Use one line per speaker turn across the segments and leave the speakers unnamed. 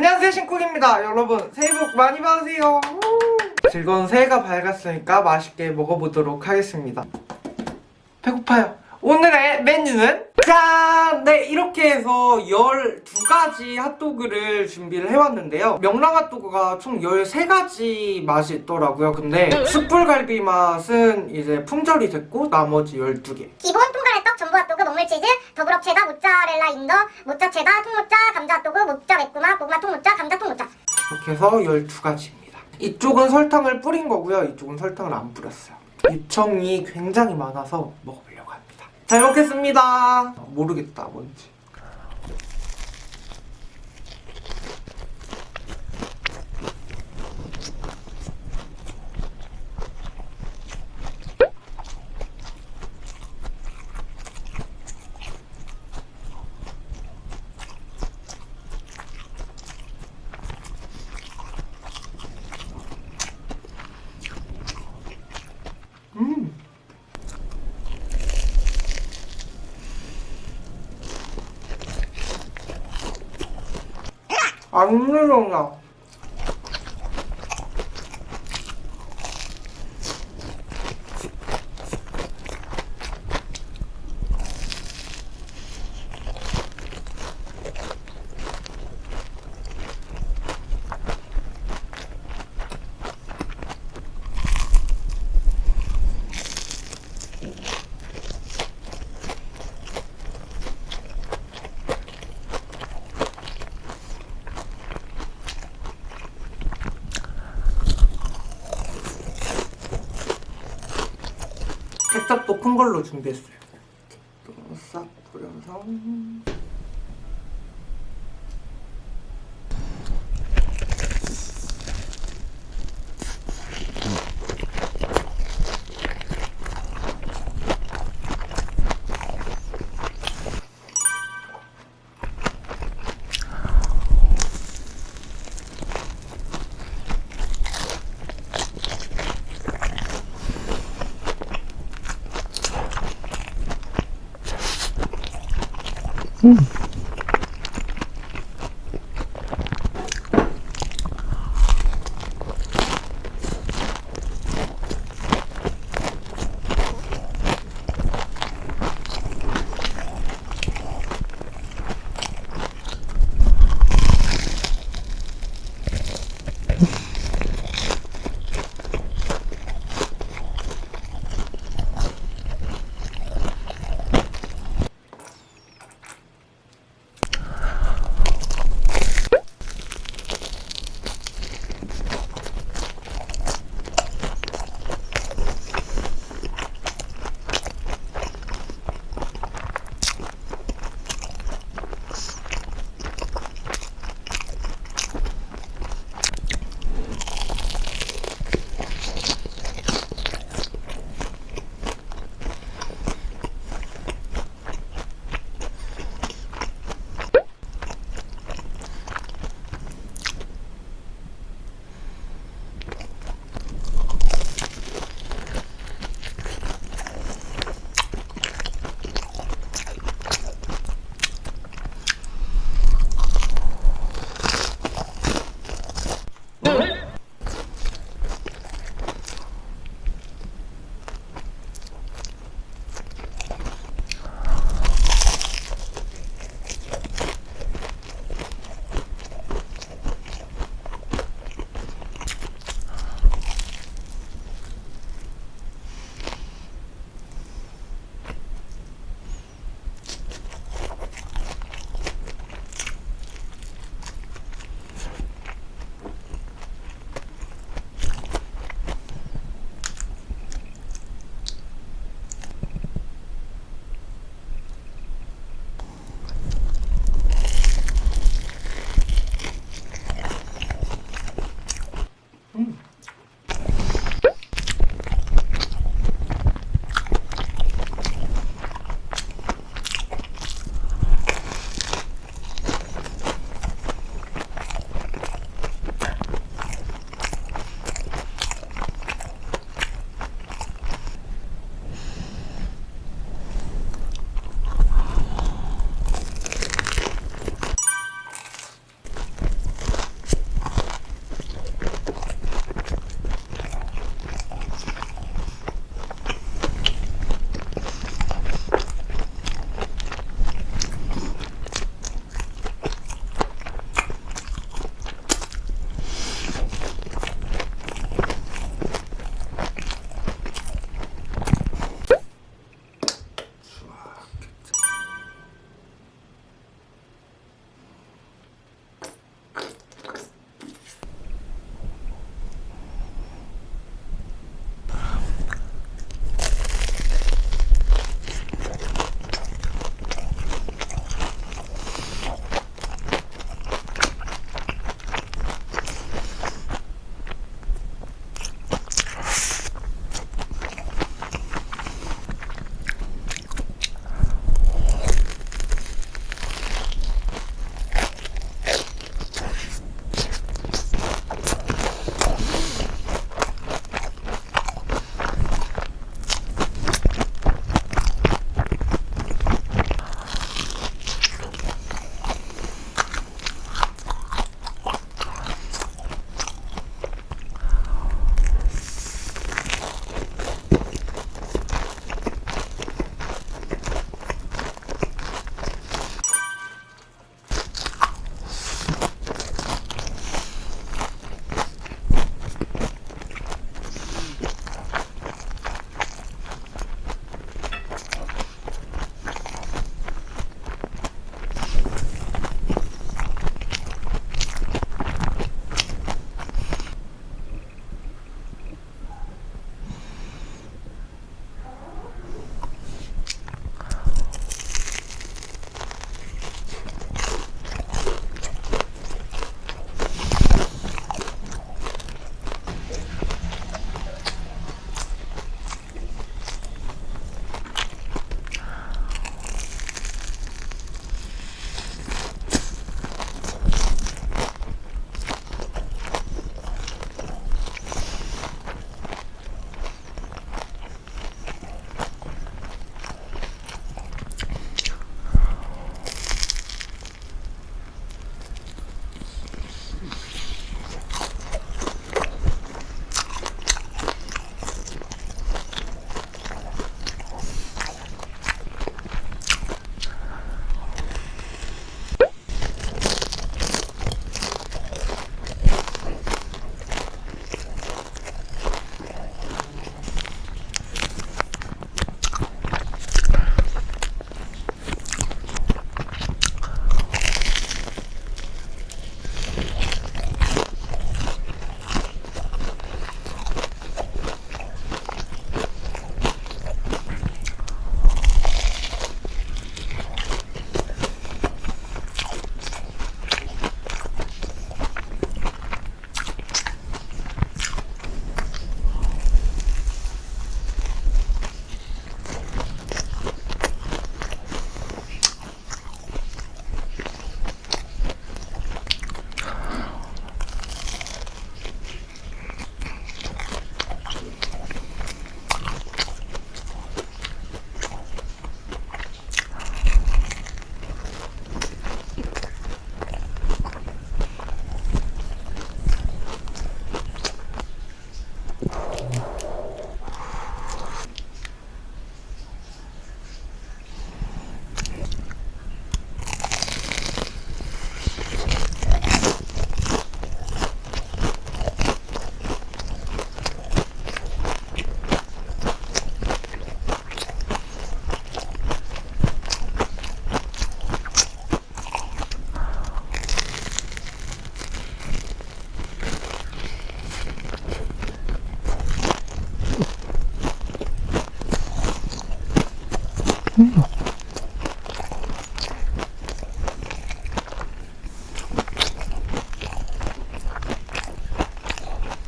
안녕하세요 신쿡입니다. 여러분 새해 복 많이 받으세요. 우! 즐거운 새해가 밝았으니까 맛있게 먹어보도록 하겠습니다. 배고파요. 오늘의 메뉴는 짠! 네 이렇게 해서 12가지 핫도그를 준비를 해왔는데요 명랑 핫도그가 총 13가지 맛이 있더라고요 근데 숯불갈비 맛은 이제 품절이 됐고 나머지 12개
기본 통가래 떡, 전부 핫도그, 먹물치즈, double up 체다, 모짜렐라 in the, 모짜 체다, 통모짜, 감자 핫도그, 모짜 매꾸마, 고구마 통모짜, 감자 통모짜.
이렇게 해서 12가지입니다. 이쪽은 설탕을 뿌린 거고요. 이쪽은 설탕을 안 뿌렸어요. 유청이 굉장히 많아서 합니다. 잘 먹겠습니다. 모르겠다, 뭔지. 음. 안 물렁나. 케첩도 큰 걸로 준비했어요.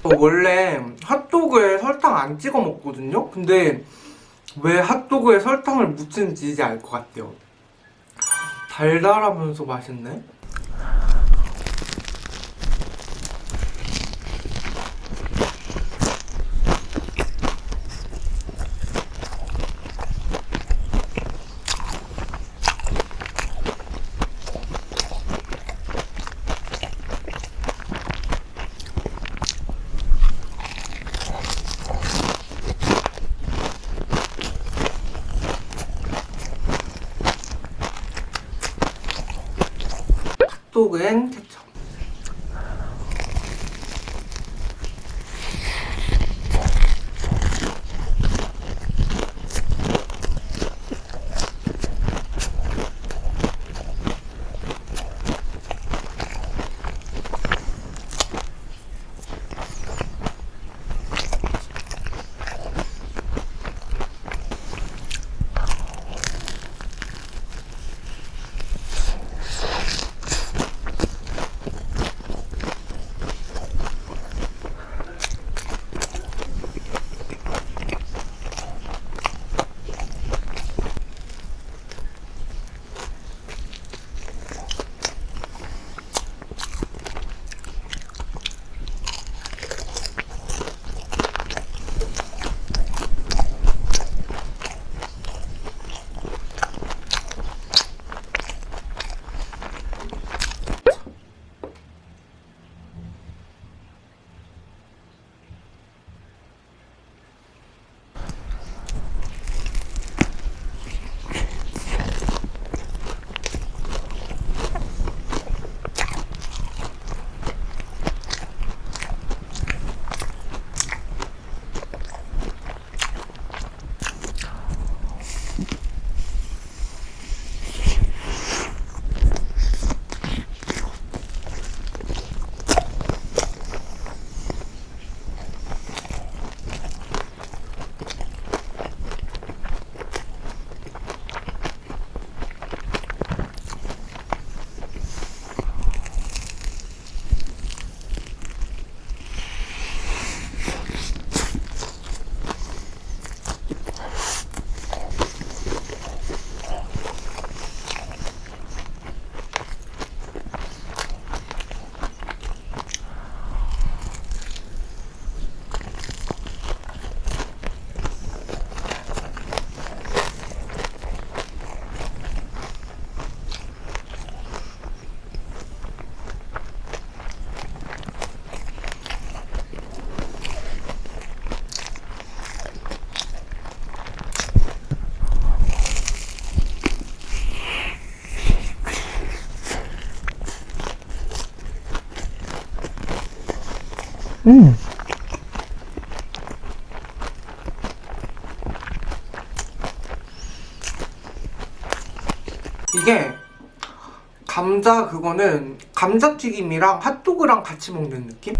원래 핫도그에 설탕 안 찍어 먹거든요? 근데 왜 핫도그에 설탕을 묻히는지 이제 알 것 같아요 달달하면서 맛있네? 음. 이게 감자 그거는 감자튀김이랑 핫도그랑 같이 먹는 느낌?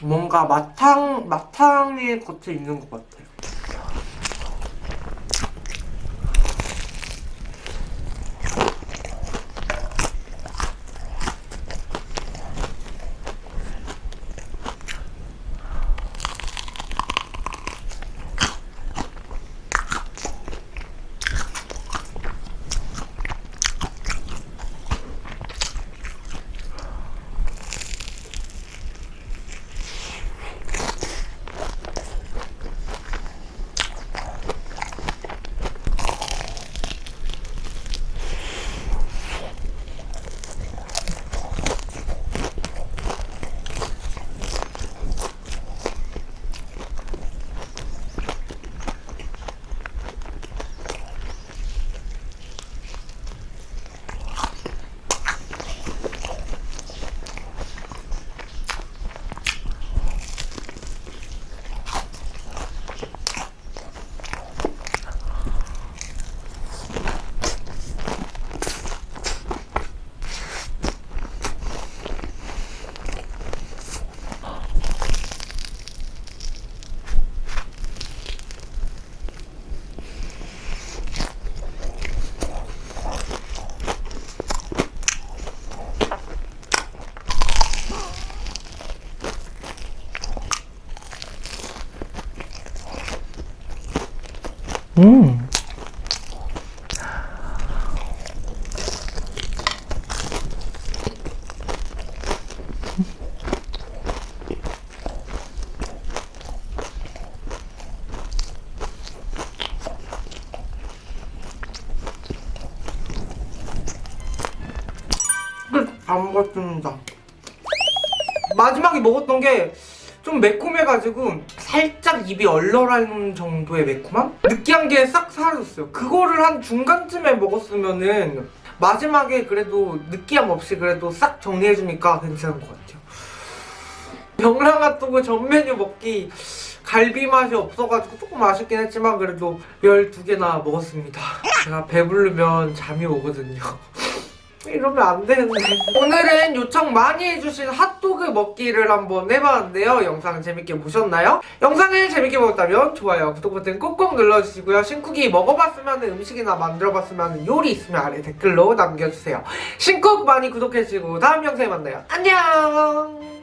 뭔가 마탕 마탕의 겉에 있는 것 같아 음. 안 먹었습니다. 마지막에 먹었던 게 좀 매콤해가지고 살짝 입이 얼얼한 정도의 매콤함? 느끼한 게 싹 사라졌어요. 그거를 한 중간쯤에 먹었으면은 마지막에 그래도 느끼함 없이 그래도 싹 정리해주니까 괜찮은 것 같아요. 병랑핫도그 전 메뉴 먹기 갈비 맛이 없어가지고 조금 아쉽긴 했지만 그래도 12개나 먹었습니다. 제가 배부르면 잠이 오거든요. 이러면 안 되는데. 오늘은 요청 많이 해주신 핫도그 먹기를 한번 해봤는데요. 영상 재밌게 보셨나요? 영상을 재밌게 보셨다면 좋아요 구독 버튼 꾹꾹 눌러주시고요. 신쿡이 먹어봤으면 음식이나 만들어봤으면 요리 있으면 아래 댓글로 남겨주세요. 신쿡 많이 구독해주시고 다음 영상에 만나요. 안녕